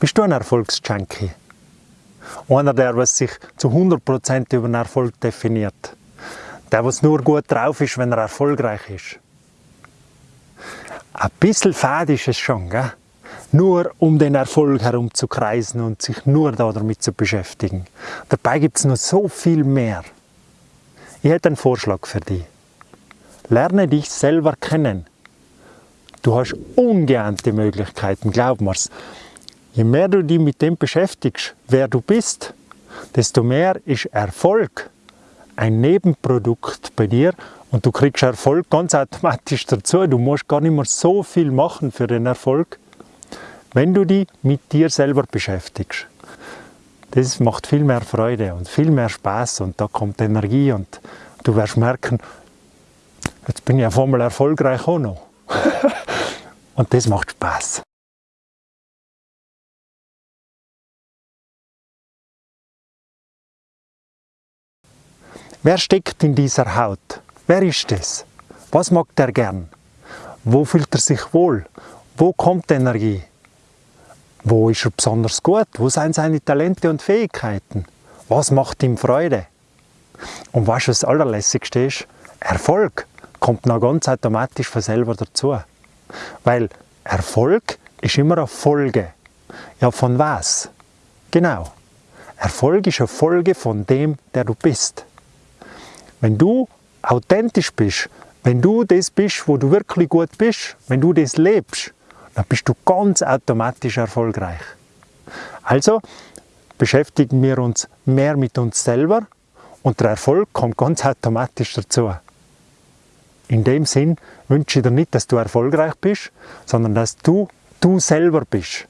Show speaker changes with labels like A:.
A: Bist du ein Erfolgsjunkie? Einer, der was sich zu 100% über den Erfolg definiert. Der, was nur gut drauf ist, wenn er erfolgreich ist. Ein bisschen fad ist es schon, gell? nur um den Erfolg herum zu kreisen und sich nur damit zu beschäftigen. Dabei gibt es noch so viel mehr. Ich hätte einen Vorschlag für dich. Lerne dich selber kennen. Du hast ungeahnte Möglichkeiten, glaub mir's. Je mehr du dich mit dem beschäftigst, wer du bist, desto mehr ist Erfolg ein Nebenprodukt bei dir und du kriegst Erfolg ganz automatisch dazu. Du musst gar nicht mehr so viel machen für den Erfolg, wenn du dich mit dir selber beschäftigst. Das macht viel mehr Freude und viel mehr Spaß und da kommt Energie und du wirst merken, jetzt bin ich auf einmal erfolgreich auch noch. und das macht Spaß. Wer steckt in dieser Haut? Wer ist es? Was mag der gern? Wo fühlt er sich wohl? Wo kommt Energie? Wo ist er besonders gut? Wo sind seine Talente und Fähigkeiten? Was macht ihm Freude? Und was das Allerlässigste ist? Erfolg kommt noch ganz automatisch von selber dazu. Weil Erfolg ist immer eine Folge. Ja, von was? Genau. Erfolg ist eine Folge von dem, der du bist. Wenn du authentisch bist, wenn du das bist, wo du wirklich gut bist, wenn du das lebst, dann bist du ganz automatisch erfolgreich. Also beschäftigen wir uns mehr mit uns selber und der Erfolg kommt ganz automatisch dazu. In dem Sinn wünsche ich dir nicht, dass du erfolgreich bist, sondern dass du du selber bist.